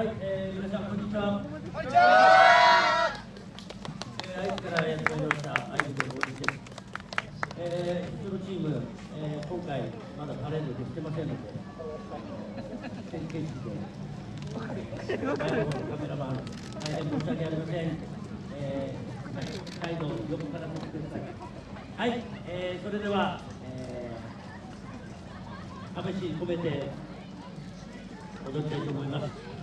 はい、えー、皆さんこんにちは。こんにちは。えー、愛知からやってまいりました愛知県大西です。えー、うちのチーム、えー、今回まだパレードできてませんので、先見式で、前の方のカメラマン、大変申し訳ありません。えー、態度を横から見てください。はい、えー、それでは、えー、試し込めて踊りたいと思います。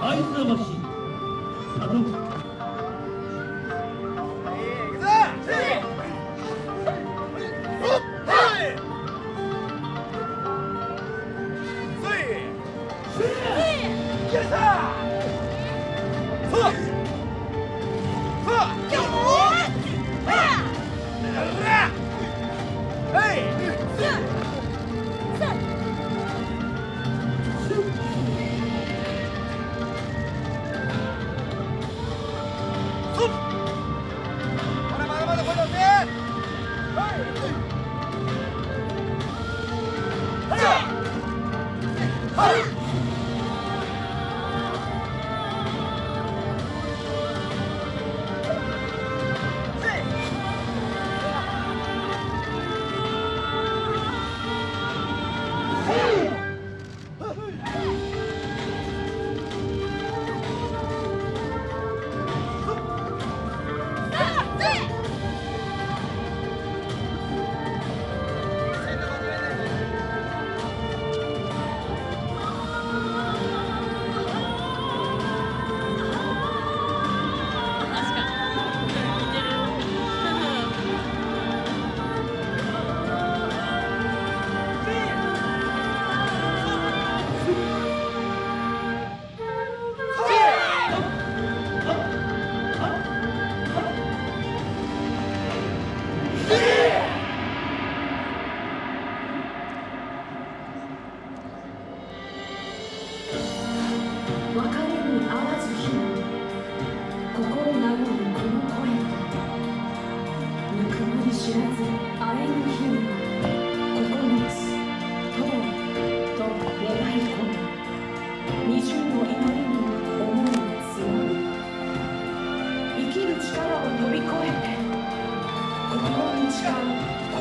会津魂家族啊 啊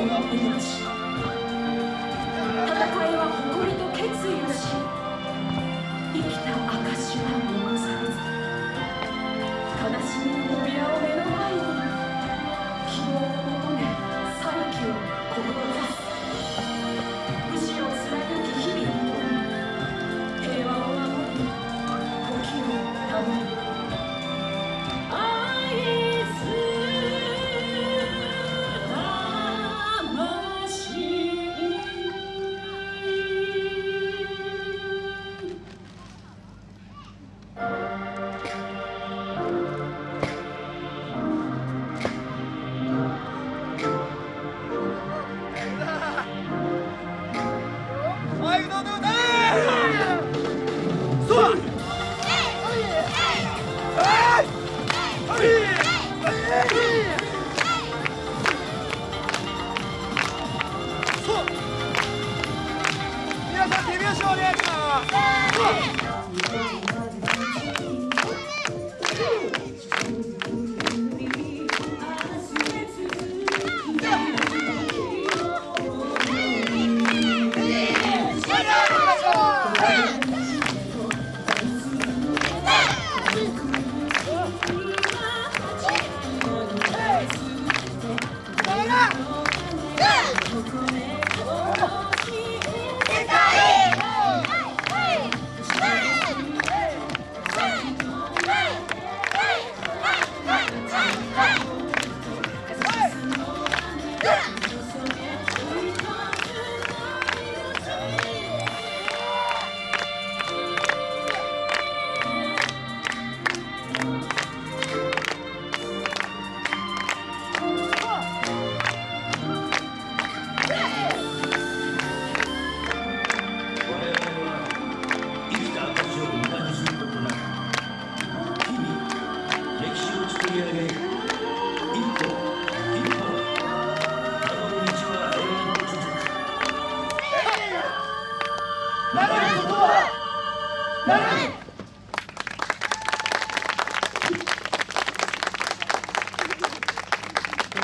Thank you. 笑脸相迎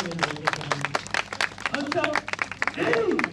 僕の